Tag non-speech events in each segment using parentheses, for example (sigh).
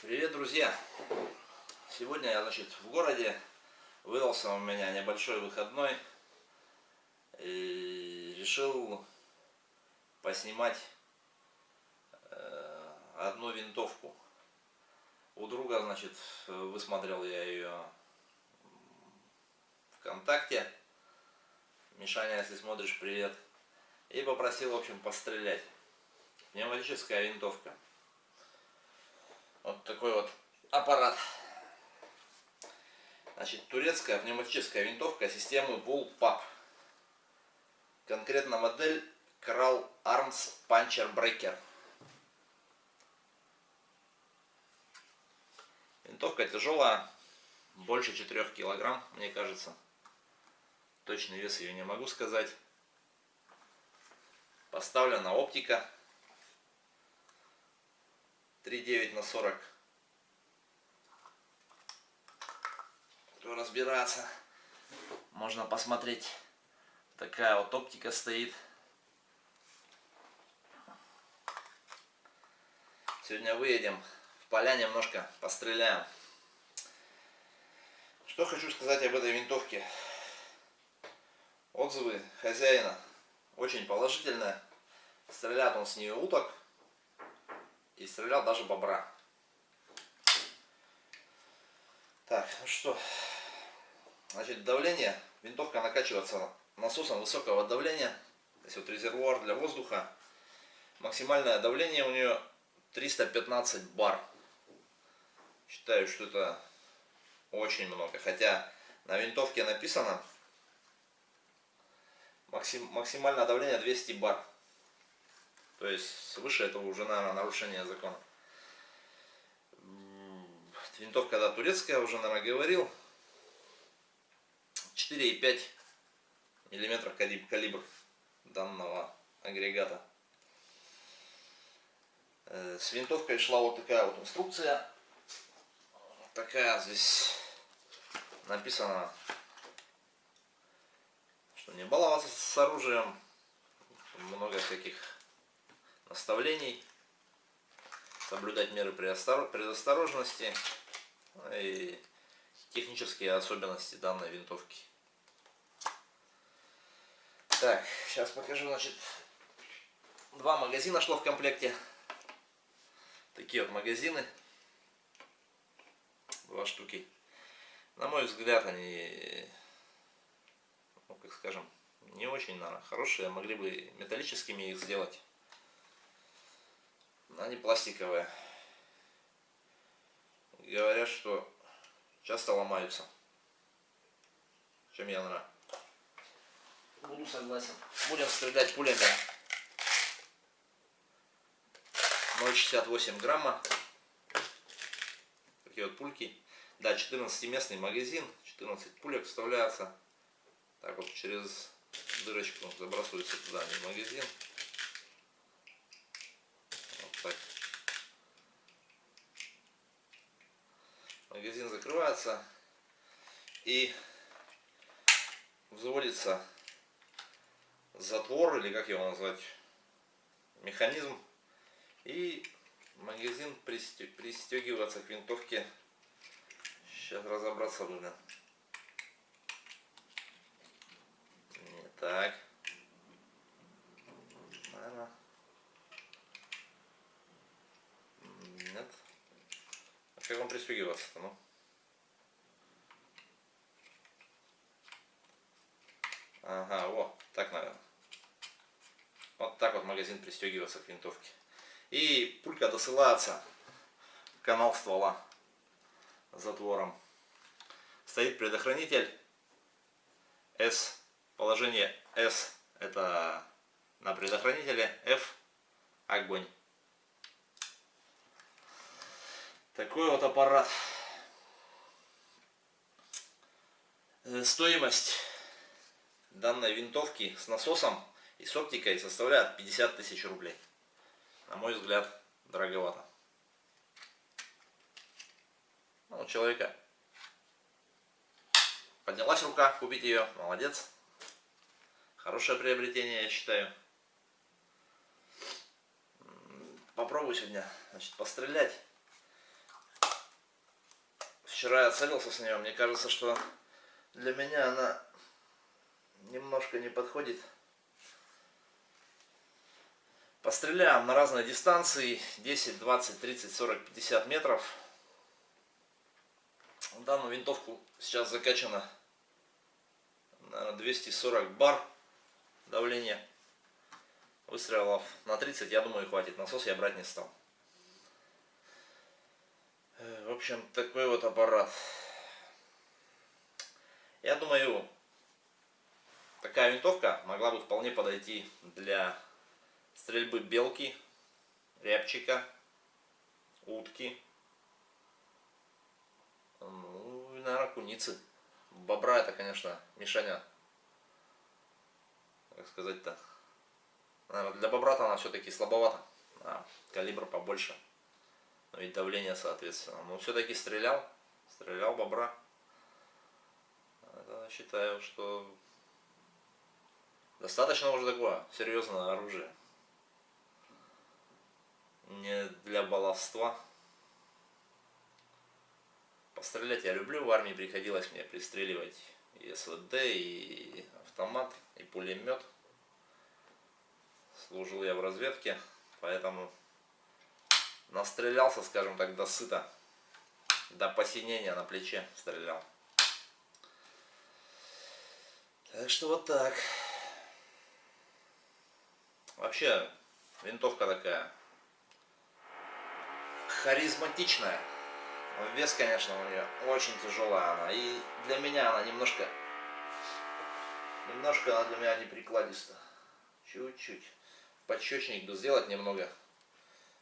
Привет, друзья! Сегодня я, значит, в городе. Выдался у меня небольшой выходной. И решил поснимать э, одну винтовку. У друга, значит, высмотрел я ее ВКонтакте. Мишаня, если смотришь, привет. И попросил, в общем, пострелять. Пневматическая винтовка. Вот такой вот аппарат. Значит, турецкая пневматическая винтовка системы Bullpup. Конкретно модель Kral Arms Puncher Breaker. Винтовка тяжелая, больше 4 килограмм, мне кажется. Точный вес ее не могу сказать. Поставлена оптика 3,9 на 40. Кто разбираться, можно посмотреть. Такая вот оптика стоит. Сегодня выедем в поля немножко постреляем. Что хочу сказать об этой винтовке. Отзывы хозяина очень положительные. Стреляет он с нее уток и стрелял даже бобра. Так, ну что, значит, давление, винтовка накачивается насосом высокого давления, то есть вот резервуар для воздуха, максимальное давление у нее 315 бар. Считаю, что это очень много, хотя на винтовке написано максим, максимальное давление 200 бар. То есть свыше этого уже, наверное, нарушение закона. Винтовка, да, турецкая, уже, наверное, говорил. 4,5 миллиметров калибр, калибр данного агрегата. Э, с винтовкой шла вот такая вот инструкция. Такая здесь написано, что не баловаться с оружием. Много всяких наставлений, соблюдать меры предосторожности ну и технические особенности данной винтовки. Так, сейчас покажу, значит, два магазина шло в комплекте. Такие вот магазины. Два штуки. На мой взгляд, они, ну, как скажем, не очень, наверное, хорошие. Могли бы металлическими их сделать. Они пластиковые. Говорят, что часто ломаются. Чем я нравится. Буду согласен. Будем стрелять пулями 0,68 грамма. Такие вот пульки. Да, 14-местный магазин. 14 пулек вставляется. Так вот через дырочку забрасывается туда в магазин. Так. Магазин закрывается и взводится затвор, или как его назвать, механизм. И магазин пристегивается к винтовке. Сейчас разобраться нужно. Не так. Наверное. Пристегиваться-то, ну? Ага, вот, так, наверное. Вот так вот магазин пристегивается к винтовке. И пулька досылается канал ствола затвором. Стоит предохранитель S. Положение S это на предохранителе, F огонь. Такой вот аппарат. Э, стоимость данной винтовки с насосом и с оптикой составляет 50 тысяч рублей. На мой взгляд, дороговато. Ну, у человека поднялась рука купить ее, молодец. Хорошее приобретение, я считаю. Попробую сегодня значит, пострелять. Вчера я целился с нее. Мне кажется, что для меня она немножко не подходит. Постреляем на разные дистанции. 10, 20, 30, 40, 50 метров. Данную винтовку сейчас закачано наверное, 240 бар давления. Выстрелов на 30, я думаю, хватит. Насос я брать не стал. Э, в общем, такой вот аппарат. Я думаю, такая винтовка могла бы вполне подойти для стрельбы белки, рябчика, утки, ну и, наверное, куницы. Бобра это, конечно, мишаня. Как сказать-то. Наверное, для бобра-то она все-таки слабовата. А, калибр побольше. Ну и давление, соответственно. Но все-таки стрелял. Стрелял бобра. Это, считаю, что достаточно уже такое серьезное оружие. Не для баловства. Пострелять я люблю, в армии приходилось мне пристреливать и СВД, и автомат, и пулемет. Служил я в разведке, поэтому настрелялся, скажем так, до сыта, до посинения на плече стрелял. Так что вот так. Вообще, винтовка такая харизматичная. Вес, конечно, у нее очень тяжелая она. И для меня она немножко, немножко она для меня не прикладиста. Чуть-чуть. Подщечник бы сделать немного.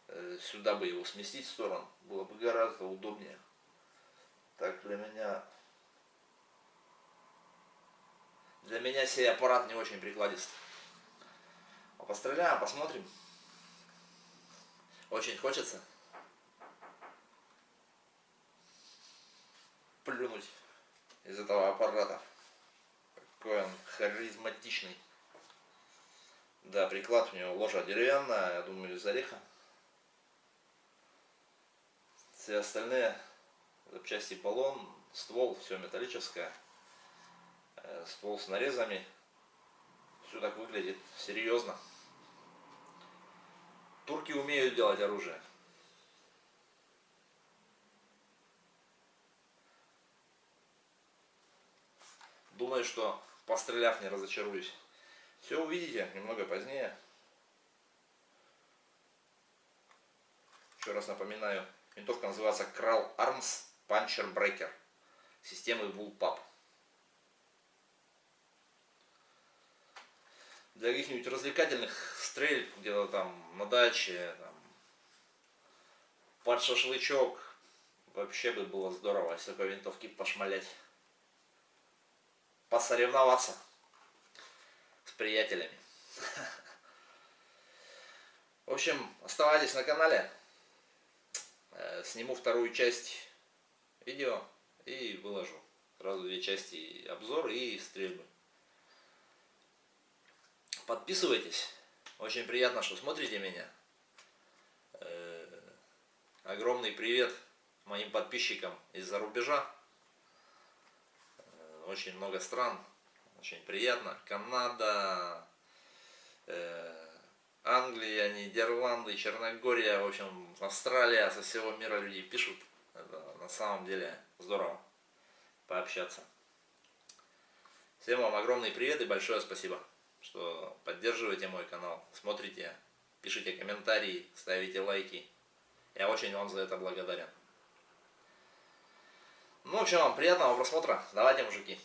Э, сюда бы его сместить в сторону. Было бы гораздо удобнее. Так для меня... Для меня сей аппарат не очень прикладист. А постреляем, посмотрим. Очень хочется. плюнуть из этого аппарата. Какой он харизматичный. Да, приклад у него ложа деревянная, я думаю, из ореха. Все остальные запчасти полон, ствол, все металлическое. Э, ствол с нарезами. Все так выглядит серьезно. Турки умеют делать оружие. Думаю, что постреляв не разочаруюсь. Все увидите немного позднее. Еще раз напоминаю, винтовка называется Kral Arms Puncher Breaker системы Bullpup. Для каких-нибудь развлекательных стрельб где-то там на даче, там, под шашлычок, вообще бы было здорово, если такой винтовки пошмалять посоревноваться с приятелями. (laughs) В общем, оставайтесь на канале. Э, сниму вторую часть видео и выложу. Сразу две части обзор и стрельбы. Подписывайтесь. Очень приятно, что смотрите меня. Э, огромный привет моим подписчикам из-за рубежа очень много стран, очень приятно. Канада, э, Англия, Нидерланды, Черногория, в общем, Австралия, со всего мира люди пишут. Это на самом деле здорово пообщаться. Всем вам огромный привет и большое спасибо, что поддерживаете мой канал, смотрите, пишите комментарии, ставите лайки. Я очень вам за это благодарен. Ну, в общем, вам приятного просмотра. Давайте, мужики.